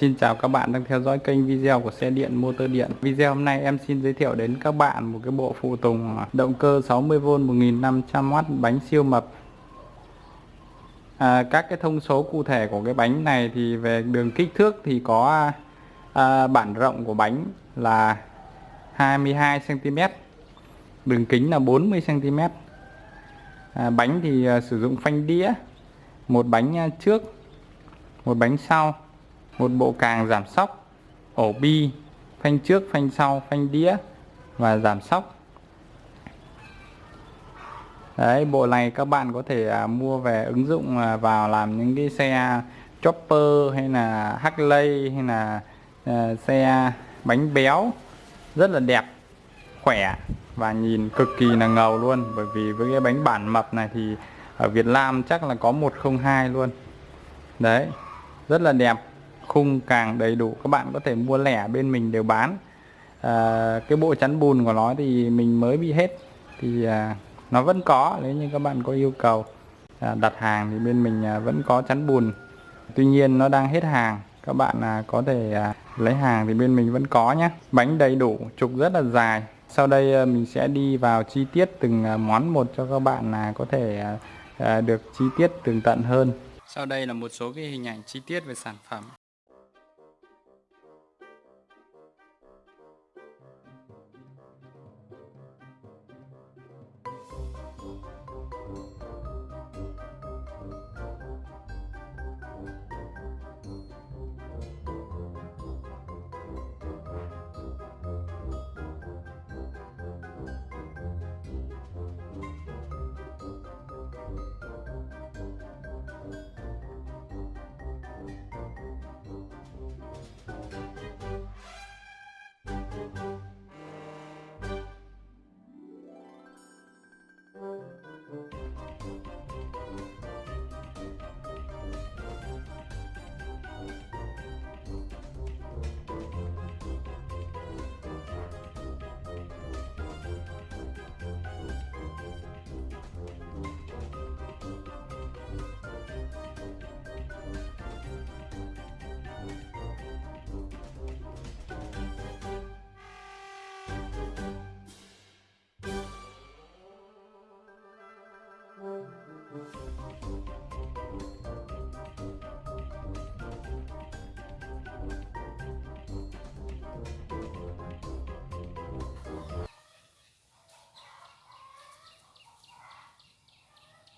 Xin chào các bạn đang theo dõi kênh video của xe điện motor điện. Video hôm nay em xin giới thiệu đến các bạn một cái bộ phụ tùng động cơ 60V 1500W bánh siêu mập. À, các cái thông số cụ thể của cái bánh này thì về đường kích thước thì có à, bản rộng của bánh là 22 cm. Đường kính là 40 cm. À, bánh thì à, sử dụng phanh đĩa, một bánh à, trước, một bánh sau một bộ càng giảm sóc ổ bi phanh trước phanh sau phanh đĩa và giảm sóc. Đấy bộ này các bạn có thể à, mua về ứng dụng à, vào làm những cái xe chopper hay là Harley hay là à, xe bánh béo. Rất là đẹp khỏe và nhìn cực kỳ là ngầu luôn. Bởi vì với cái bánh bản mập này thì ở Việt Nam chắc là có 102 luôn. Đấy rất là đẹp khung càng đầy đủ các bạn có thể mua lẻ bên mình đều bán. À, cái bộ chắn bùn của nó thì mình mới bị hết thì à, nó vẫn có nếu như các bạn có yêu cầu. À, đặt hàng thì bên mình à, vẫn có chắn bùn. Tuy nhiên nó đang hết hàng các bạn à, có thể à, lấy hàng thì bên mình vẫn có nhé bánh đầy đủ trục rất là dài. Sau đây à, mình sẽ đi vào chi tiết từng à, món một cho các bạn là có thể à, à, được chi tiết tường tận hơn. Sau đây là một số cái hình ảnh chi tiết về sản phẩm.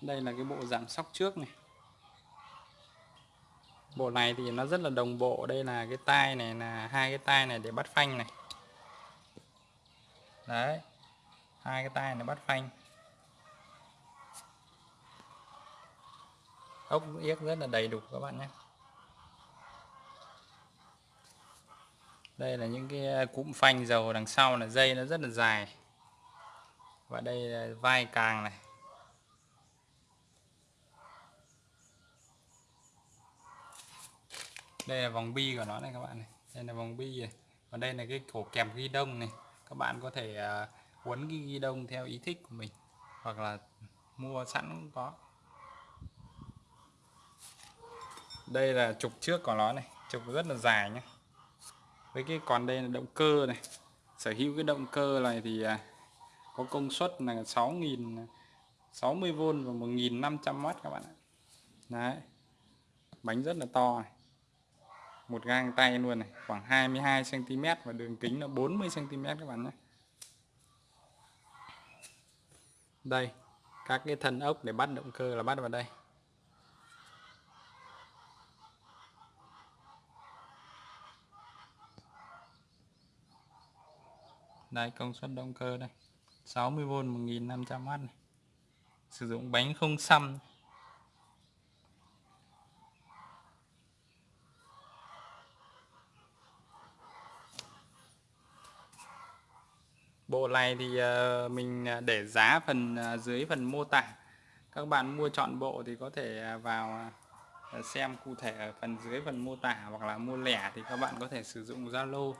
Đây là cái bộ giảm sóc trước này. Bộ này thì nó rất là đồng bộ. Đây là cái tai này, là hai cái tai này để bắt phanh này. Đấy, hai cái tai này bắt phanh. Ốc yếc rất là đầy đủ các bạn nhé. Đây là những cái à, cụm phanh dầu đằng sau là dây nó rất là dài. Và đây là vai càng này. Đây là vòng bi của nó này các bạn này. Đây là vòng bi này. Còn đây là cái cổ kèm ghi đông này. Các bạn có thể à, uh, quấn cái ghi đông theo ý thích của mình. Hoặc là mua sẵn cũng có. Đây là trục trước của nó này. Trục rất là dài nhé với cái còn đây là động cơ này. Sở hữu cái động cơ này thì uh, có công suất là 6.000 60V và 1.500W các bạn ạ. Đấy. Bánh rất là to này một gang tay luôn này, khoảng 22 cm và đường kính là 40 cm các bạn nhé. Đây, các cái thân ốc để bắt động cơ là bắt vào đây. Đây, công suất động cơ đây 60V 1500W này. sử dụng bánh không xăm. Bộ này thì ờ, mình ờ, để giá phần ờ, dưới phần mô tả. Các bạn mua chọn bộ thì có thể à, vào xem cụ thể ở phần dưới phần mô tả hoặc là mua lẻ thì các bạn có thể sử dụng Zalo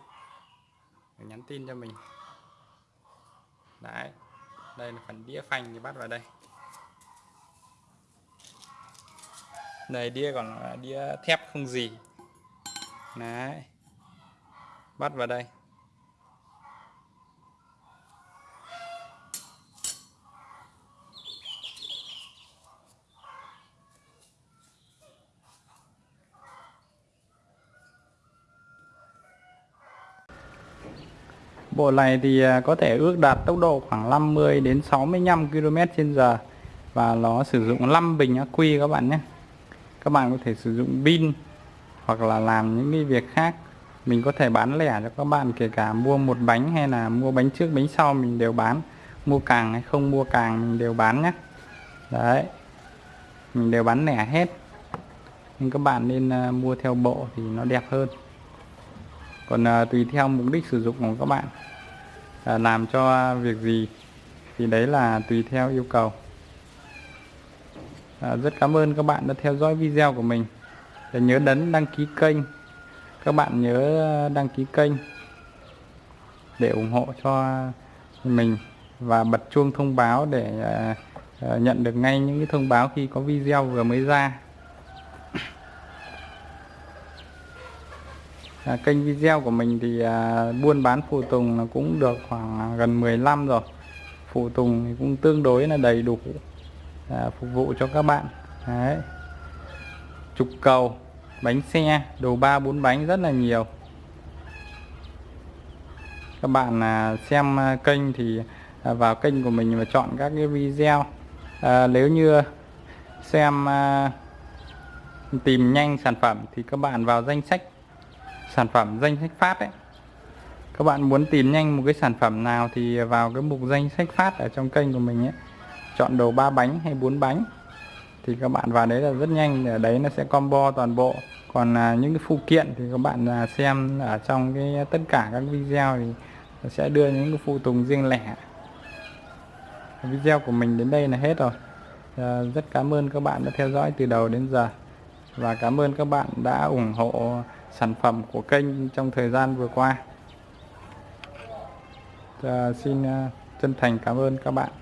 để nhắn tin cho mình. Đấy, đây là phần đĩa phanh thì bắt vào đây. Đây, đĩa còn là đĩa thép không gì. Đấy, bắt vào đây. Bộ này thì à, có thể ước đạt tốc độ khoảng 50 đến 65 km/h và nó sử dụng 5 bình ắc quy các bạn nhé. Các bạn có thể sử dụng pin hoặc là làm những cái việc khác. Mình có thể bán lẻ cho các bạn kể cả mua một bánh hay là mua bánh trước, bánh sau mình đều bán. Mua càng hay không mua càng mình đều bán nhé. Đấy. Mình đều bán lẻ hết. Nhưng các bạn nên à, mua theo bộ thì nó đẹp hơn còn à, tùy theo mục đích sử dụng của các bạn à, làm cho việc gì thì đấy là tùy theo yêu cầu. À, rất cảm ơn các bạn đã theo dõi video của mình. Để nhớ đấn đăng ký kênh. Các bạn nhớ đăng ký kênh để ủng hộ cho mình và bật chuông thông báo để à, à, nhận được ngay những thông báo khi có video vừa mới ra. À, kênh video của mình thì à, buôn bán phụ tùng là cũng được khoảng à, gần 10 năm rồi. Phụ tùng thì cũng tương đối là đầy đủ à, phục vụ cho các bạn. Đấy. trục cầu bánh xe đồ ba bốn bánh rất là nhiều. Các bạn à, xem à, kênh thì à, vào kênh của mình và chọn các cái video. À, nếu như xem à, tìm nhanh sản phẩm thì các bạn vào danh sách sản phẩm danh sách phát đấy các bạn muốn tìm nhanh một cái sản phẩm nào thì vào cái mục danh sách phát ở trong kênh của mình ấy. Chọn đầu ba bánh hay bốn bánh. Thì các bạn vào đấy là rất nhanh ở đấy nó sẽ combo toàn bộ. Còn à, những cái phụ kiện thì các bạn à, xem ở trong cái à, tất cả các video thì sẽ đưa những cái phụ tùng riêng lẻ. Video của mình đến đây là hết rồi. À, rất cảm ơn các bạn đã theo dõi từ đầu đến giờ. Và cảm ơn các bạn đã ủng hộ sản phẩm của kênh trong thời gian vừa qua. À, xin ờ, chân thành cảm ơn các bạn.